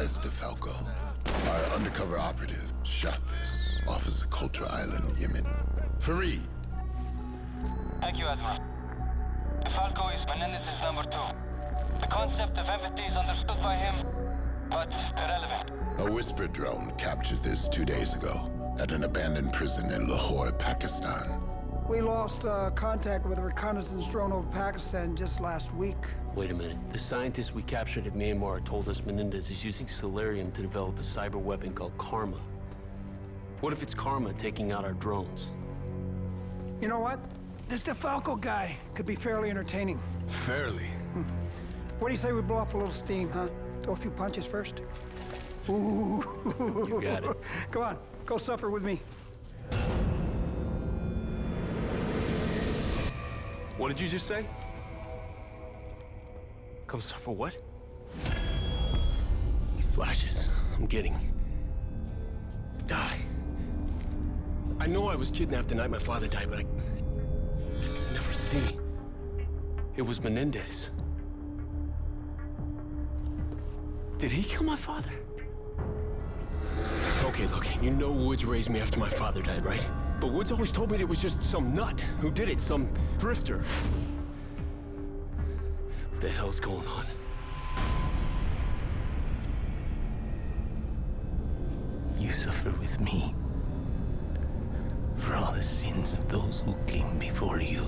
as DeFalco. Our undercover operative shot this off of Island, Yemen. Farid. Thank you, Admiral. DeFalco is Menendez's number two. The concept of empathy is understood by him, but irrelevant. A whisper drone captured this two days ago at an abandoned prison in Lahore, Pakistan. We lost uh, contact with a reconnaissance drone over Pakistan just last week. Wait a minute. The scientists we captured at Myanmar told us Menendez is using Celerium to develop a cyber weapon called Karma. What if it's Karma taking out our drones? You know what? This DeFalco guy could be fairly entertaining. Fairly. Hmm. What do you say we blow off a little steam, huh? Throw a few punches first? Ooh. You got it. Come on, go suffer with me. What did you just say? Come for what? These flashes I'm getting. Die. I know I was kidnapped the night my father died, but I... I never see. It was Menendez. Did he kill my father? Okay, look, you know Woods raised me after my father died, right? But Woods always told me it was just some nut who did it, some drifter. What the hell's going on? You suffer with me for all the sins of those who came before you.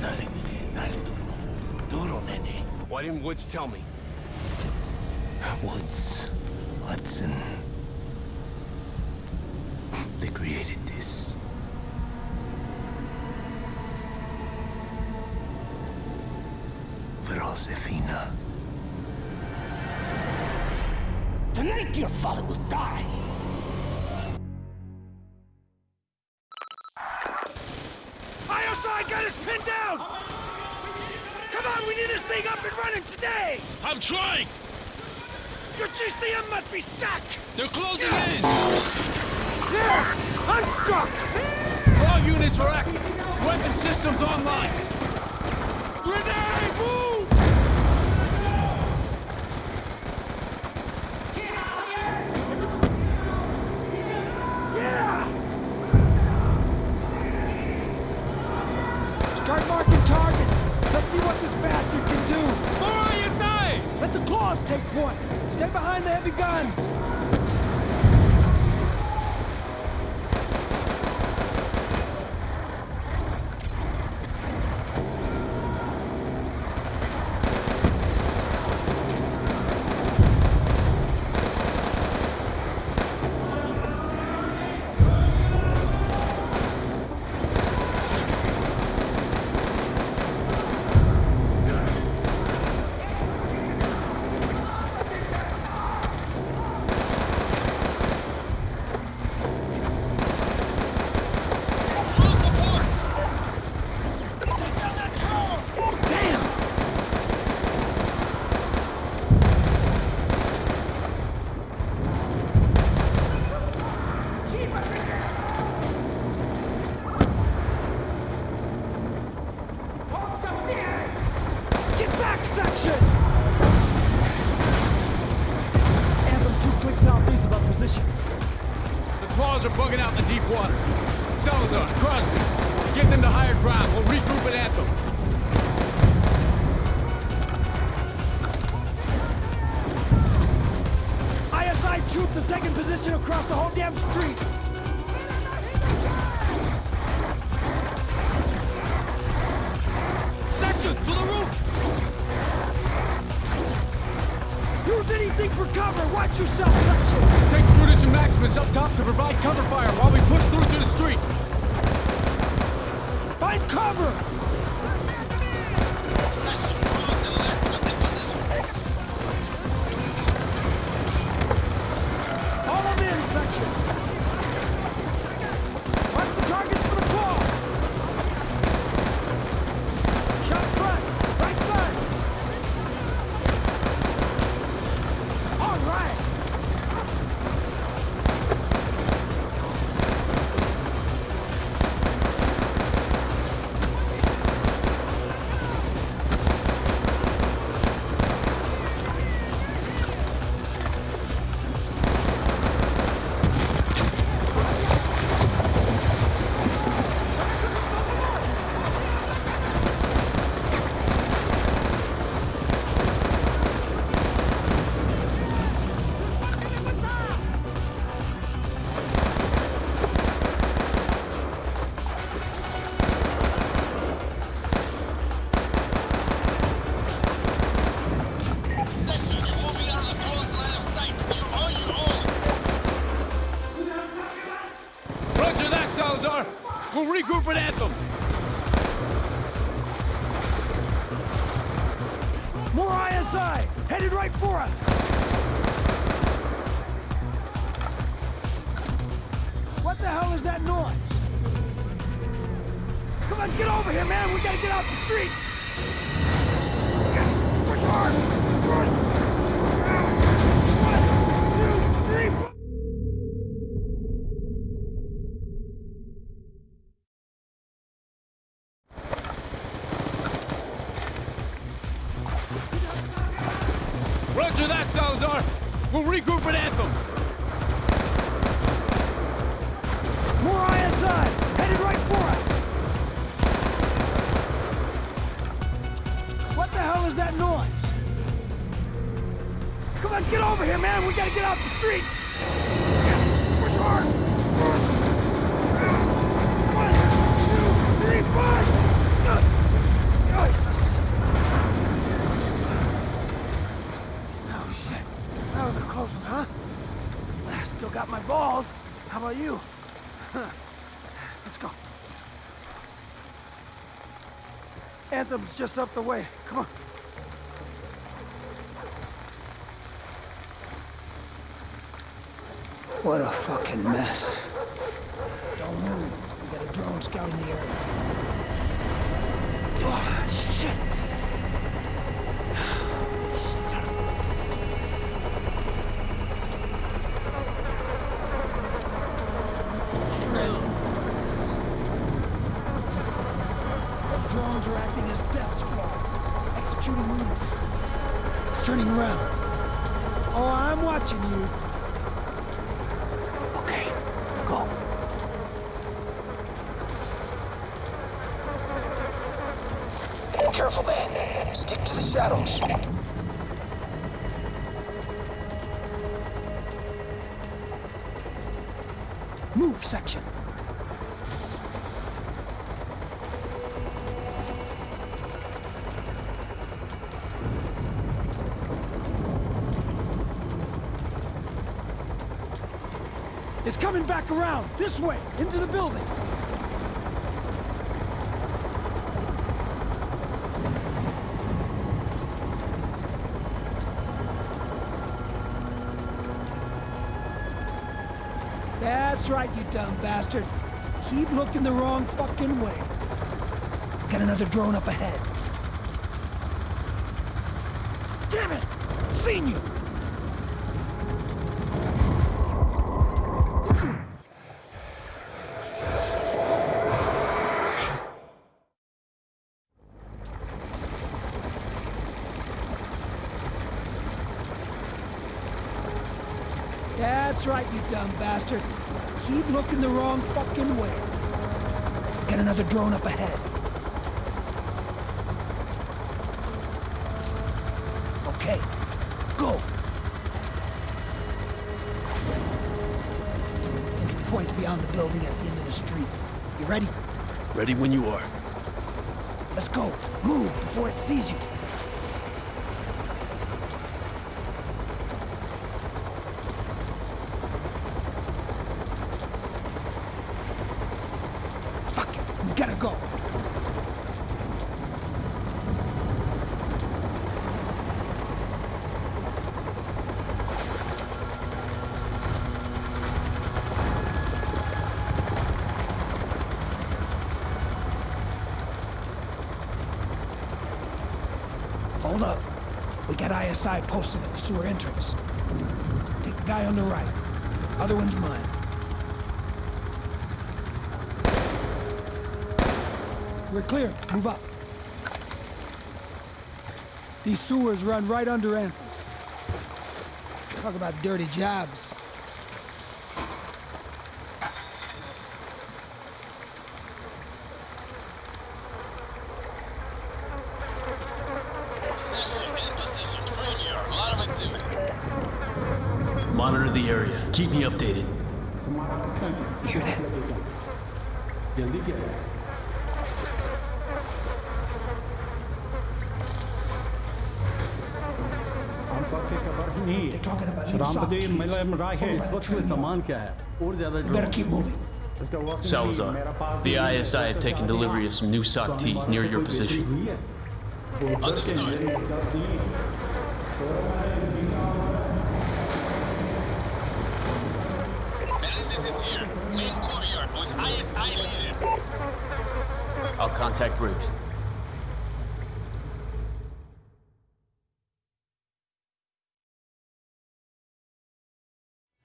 Dale, dale duro. Duro, nene. Why didn't Woods tell me? Woods, Hudson. They created this. For Josefina. Tonight your father will die. ISI got us pinned down! Come on, we need this thing up and running today! I'm trying! Your GCM must be stuck! They're closing in! There! I'm stuck! All units are active! Weapon systems online! Grenade, move! Yeah! Start marking target. Let's see what this bastard can do. More ISI! Let the claws take point. Stay behind the heavy guns. Cover. We'll regroup at Anthem! More ISI! Headed right for us! What the hell is that noise? Come on, get over here, man! We gotta get off the street! Push hard! One, two, three, push! Oh, shit. That was a close one, huh? I still got my balls. How about you? Let's go. Anthem's just up the way. Come on. What a fucking mess. Don't move. We got a drone scouting the area. Oh, shit. It's coming back around, this way, into the building. That's right, you dumb bastard. Keep looking the wrong fucking way. Got another drone up ahead. Damn it! Seen you! That's right, you dumb bastard. Keep looking the wrong fucking way. Get another drone up ahead. Okay, go. Entry point's beyond the building at the end of the street. You ready? Ready when you are. Let's go. Move before it sees you. Fuck it. We gotta go. Hold up. We got ISI posted at the sewer entrance. Take the guy on the right. Other one's mine. We're clear. Move up. These sewers run right under Anthem. Talk about dirty jobs. Monitor the area. Keep me updated. You hear that? Oh better keep moving Salazar, the ISI have taken delivery of some new SOC-Ts near your position. Menendez is here. Main with ISI leader. I'll contact Briggs.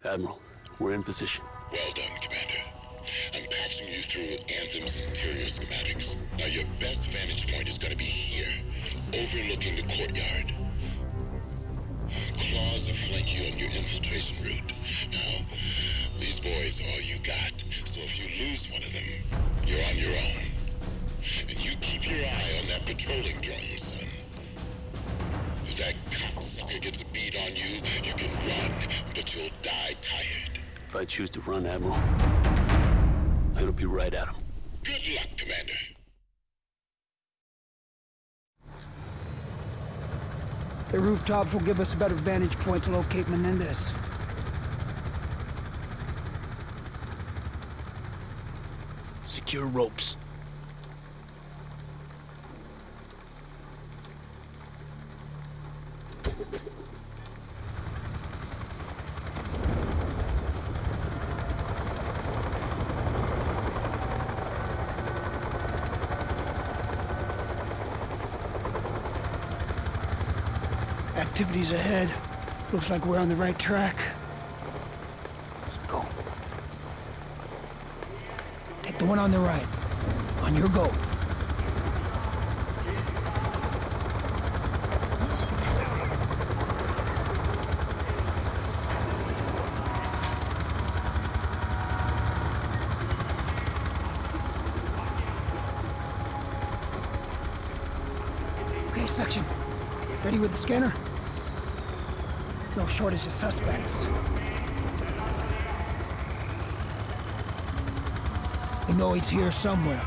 Admiral, we're in position. Well done, Commander. I'm patching you through Anthem's interior schematics. Now your best vantage point is gonna be here, overlooking the courtyard. Claws will flank you on your infiltration route. Now, these boys are all you got, so if you lose one of them, you're on your own. And you keep your eye on that patrolling drone, son. If that cocksucker gets a bead on you, you can run, but you'll die tired. If I choose to run, Admiral, it'll be right at him. Good luck, Commander. The rooftops will give us a better vantage point to locate Menendez. Secure ropes. Activities ahead. Looks like we're on the right track. Let's go. Take the one on the right. On your go. Okay, section. Ready with the scanner? No shortage of suspects. We know he's here somewhere.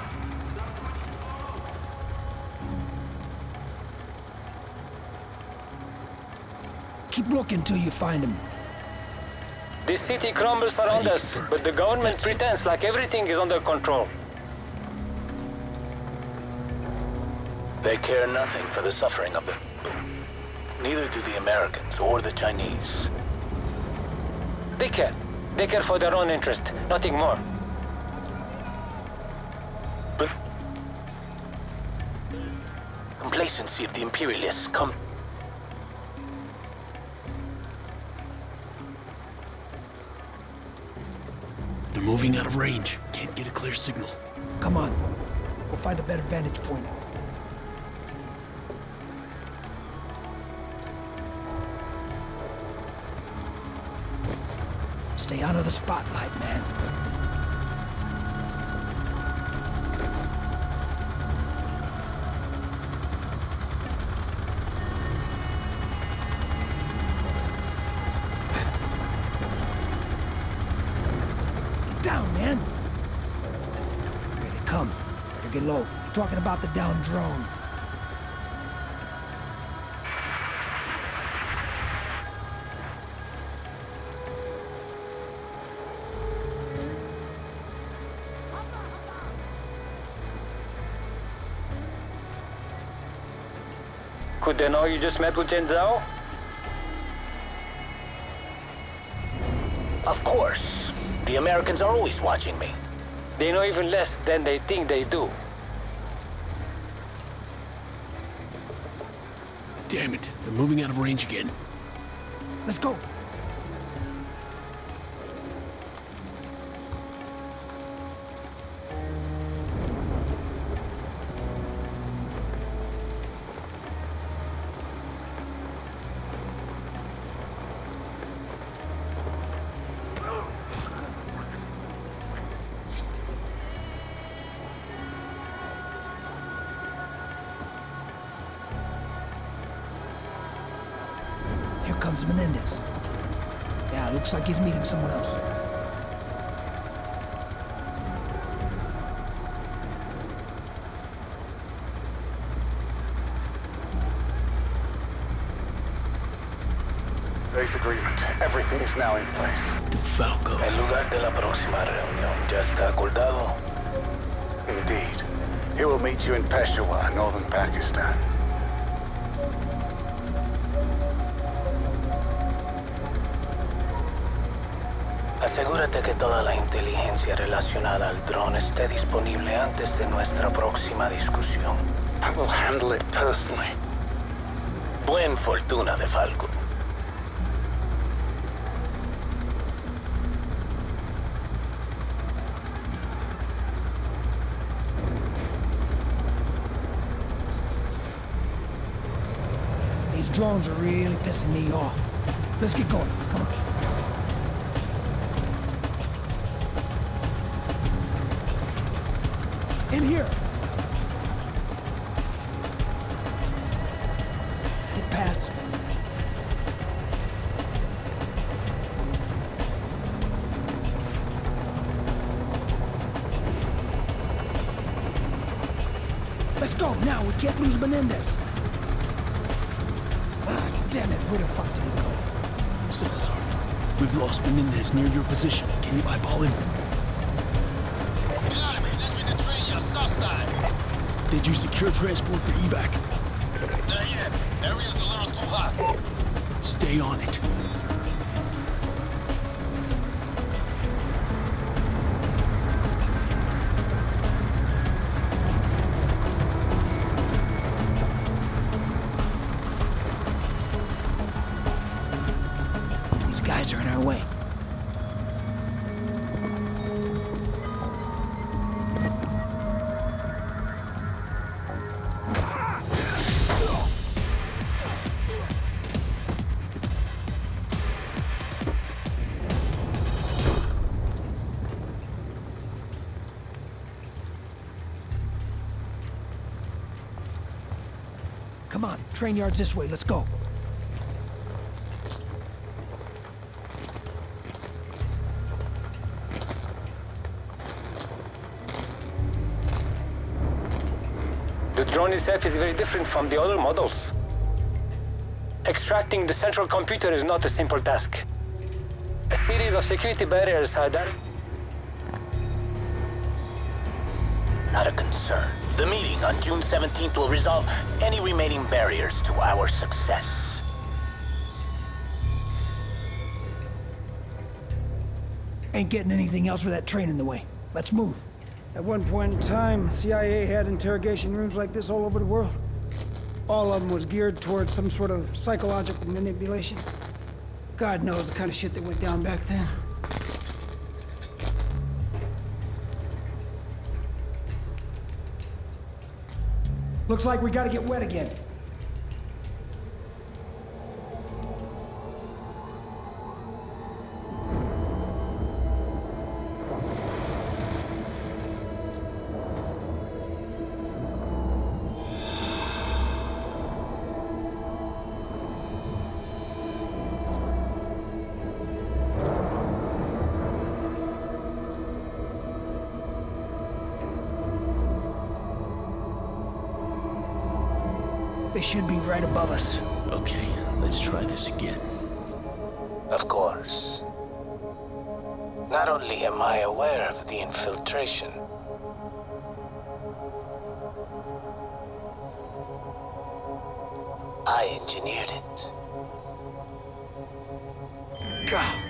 Keep looking till you find him. The city crumbles around us, but the government pretends like everything is under control. They care nothing for the suffering of the people. Neither do the Americans or the Chinese. They care. They care for their own interest, nothing more. But complacency of the imperialists come They're moving out of range. Can't get a clear signal. Come on. We'll find a better vantage point. Stay out of the spotlight, man. Get down, man. Here they come. Better get low. They're talking about the down drone. Could they know you just met with Tian Zhao? Of course. The Americans are always watching me. They know even less than they think they do. Damn it. They're moving out of range again. Let's go. Here Menendez. Yeah, looks like he's meeting someone else. Base agreement. Everything is now in place. Falco. El lugar de la próxima reunión ya está acordado. Indeed. He will meet you in Peshawar, northern Pakistan. Asegúrate que toda la inteligencia relacionada al dron esté disponible antes de nuestra próxima discusión. I will handle it personally. Buen fortuna de Falco. These drones are really pissing me off. Let's get going. Come on. In here. Let it pass. Let's go now. We can't lose Menendez. Ah, damn it. Where the fuck did he go? Salazar, we've lost Menendez near your position. Can you eyeball him? Did you secure transport for evac? Not yet. Area's a little too hot. Stay on it. Come on, train yards this way. Let's go. The drone itself is very different from the other models. Extracting the central computer is not a simple task. A series of security barriers are there. Not a concern. The meeting on June 17th will resolve any remaining barriers to our success. Ain't getting anything else with that train in the way. Let's move. At one point in time, CIA had interrogation rooms like this all over the world. All of them was geared towards some sort of psychological manipulation. God knows the kind of shit that went down back then. Looks like we gotta get wet again. Right above us. Okay, let's try this again. Of course. Not only am I aware of the infiltration, I engineered it. God.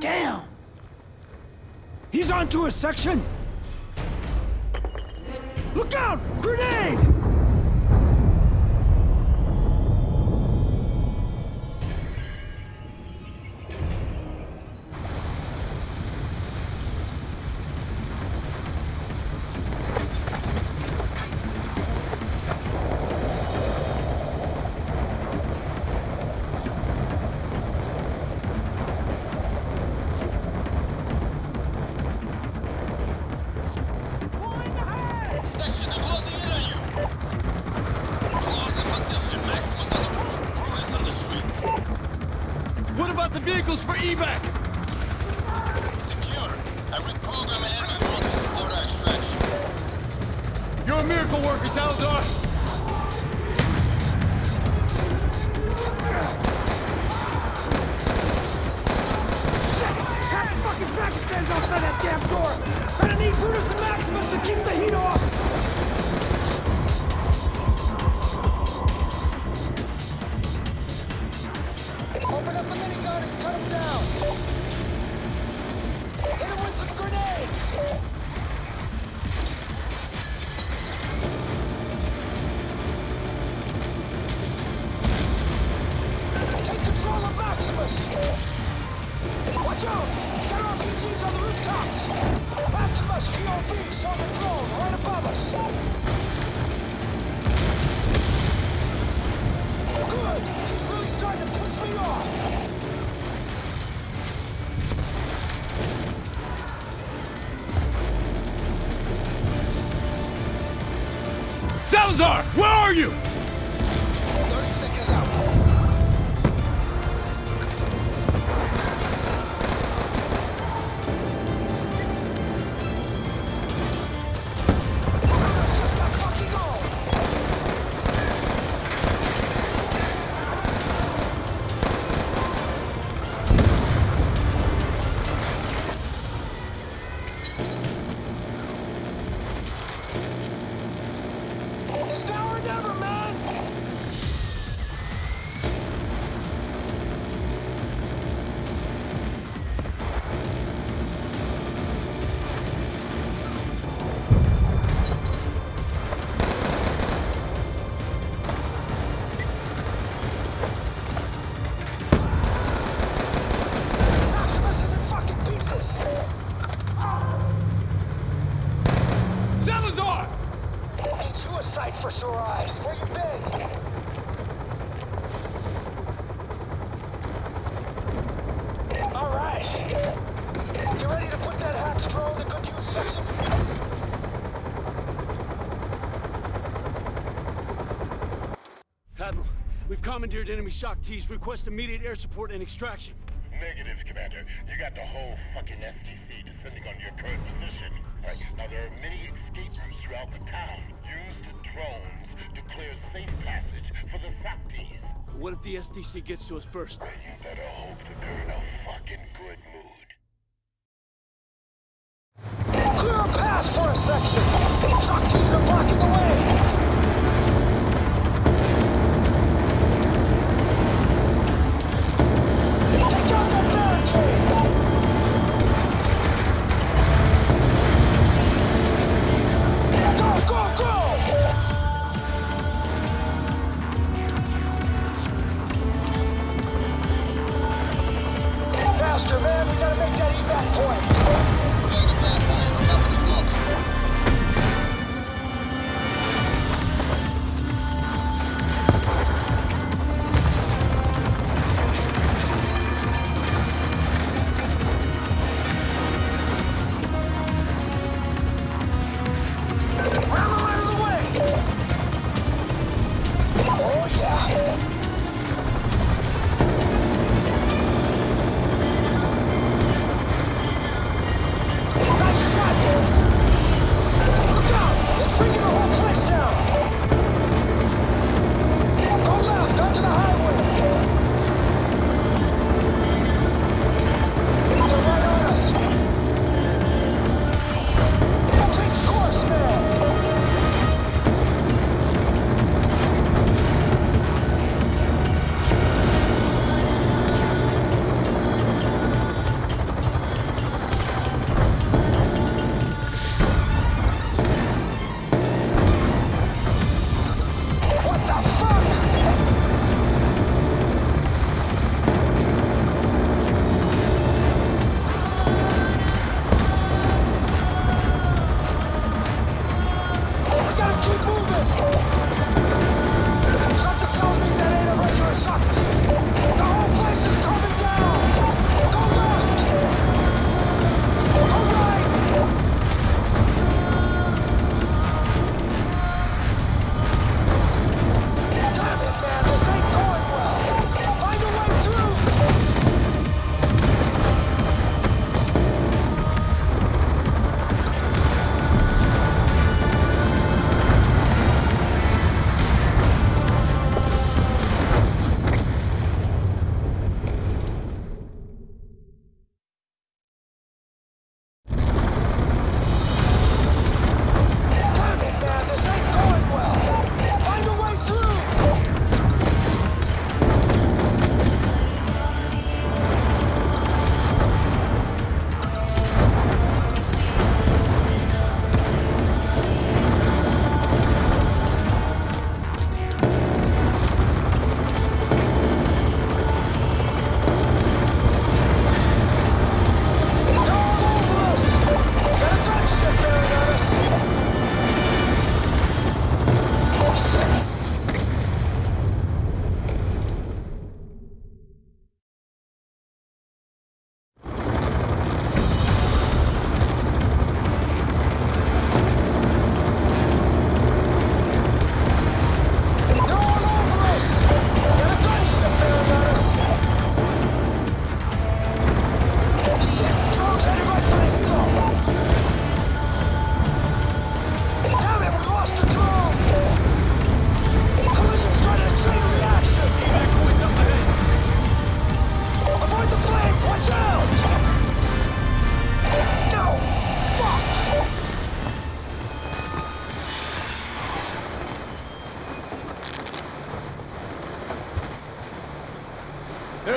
Damn! He's onto a section! Look out! Grenade! What about the vehicles for evac? Secure. I an to support our extraction. You're a miracle worker, Salazar. Shit! Half the fucking outside that damn door! I need Brutus and Maximus to keep the heat off! Never, man! Commandeered enemy SOC-Ts. Request immediate air support and extraction. Negative, Commander. You got the whole fucking SDC descending on your current position. Right. Now, there are many escape routes throughout the town. Use the drones to clear safe passage for the SOC-Ts. What if the SDC gets to us first? Then You better hope that they're in a fucking good mood. Clear a pass for a section! Shock are blocking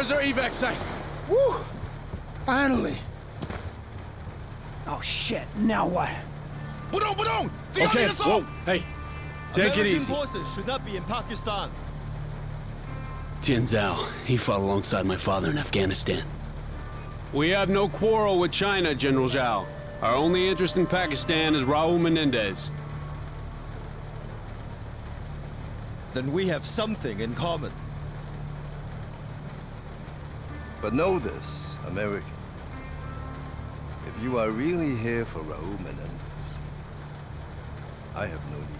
There's our evac site. Woo! Finally. Oh shit, now what? Budong, Budong! Okay, whoa, hey, take it easy. forces should not be in Pakistan. Tian Zhao, he fought alongside my father in Afghanistan. We have no quarrel with China, General Zhao. Our only interest in Pakistan is Raul Menendez. Then we have something in common. But know this, American. If you are really here for Raul Menendez, I have no need